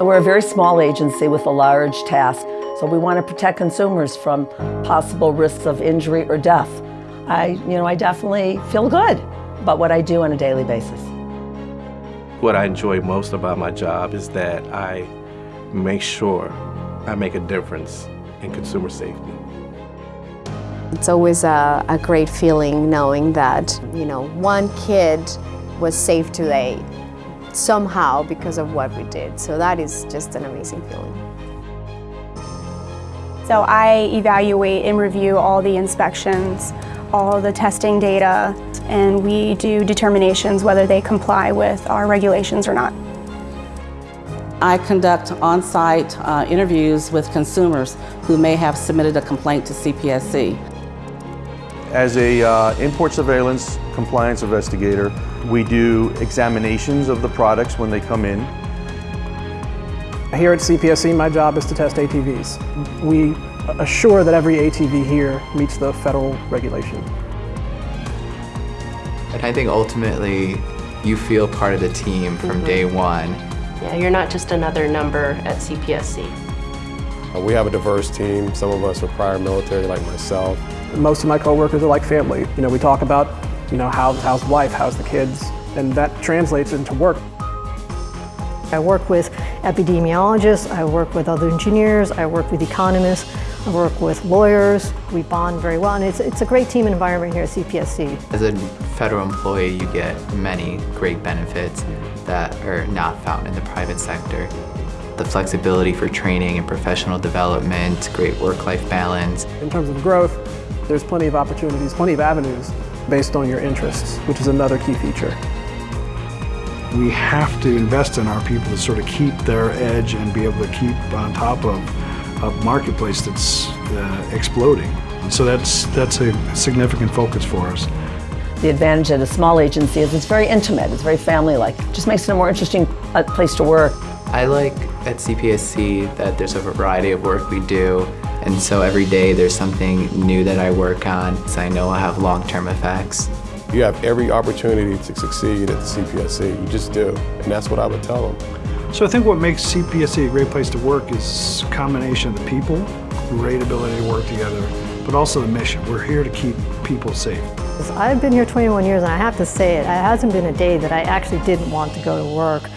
We're a very small agency with a large task, so we want to protect consumers from possible risks of injury or death. I, you know, I definitely feel good about what I do on a daily basis. What I enjoy most about my job is that I make sure I make a difference in consumer safety. It's always a, a great feeling knowing that, you know, one kid was safe today somehow because of what we did. So that is just an amazing feeling. So I evaluate and review all the inspections, all the testing data, and we do determinations whether they comply with our regulations or not. I conduct on-site uh, interviews with consumers who may have submitted a complaint to CPSC. As a uh, import surveillance compliance investigator, we do examinations of the products when they come in. Here at CPSC, my job is to test ATVs. We assure that every ATV here meets the federal regulation. And I think ultimately you feel part of the team from mm -hmm. day one. Yeah, you're not just another number at CPSC. Uh, we have a diverse team. Some of us are prior military like myself. Most of my coworkers are like family. You know, we talk about, you know, how, how's the wife, how's the kids, and that translates into work. I work with epidemiologists, I work with other engineers, I work with economists, I work with lawyers. We bond very well, and it's, it's a great team environment here at CPSC. As a federal employee, you get many great benefits that are not found in the private sector. The flexibility for training and professional development, great work-life balance. In terms of growth, there's plenty of opportunities, plenty of avenues based on your interests, which is another key feature we have to invest in our people to sort of keep their edge and be able to keep on top of a marketplace that's uh, exploding. And so that's, that's a significant focus for us. The advantage at a small agency is it's very intimate, it's very family-like. It just makes it a more interesting uh, place to work. I like at CPSC that there's a variety of work we do and so every day there's something new that I work on so I know I'll have long-term effects. You have every opportunity to succeed at the CPSC. You just do. And that's what I would tell them. So I think what makes CPSC a great place to work is a combination of the people, great ability to work together, but also the mission. We're here to keep people safe. I've been here 21 years and I have to say it, it hasn't been a day that I actually didn't want to go to work.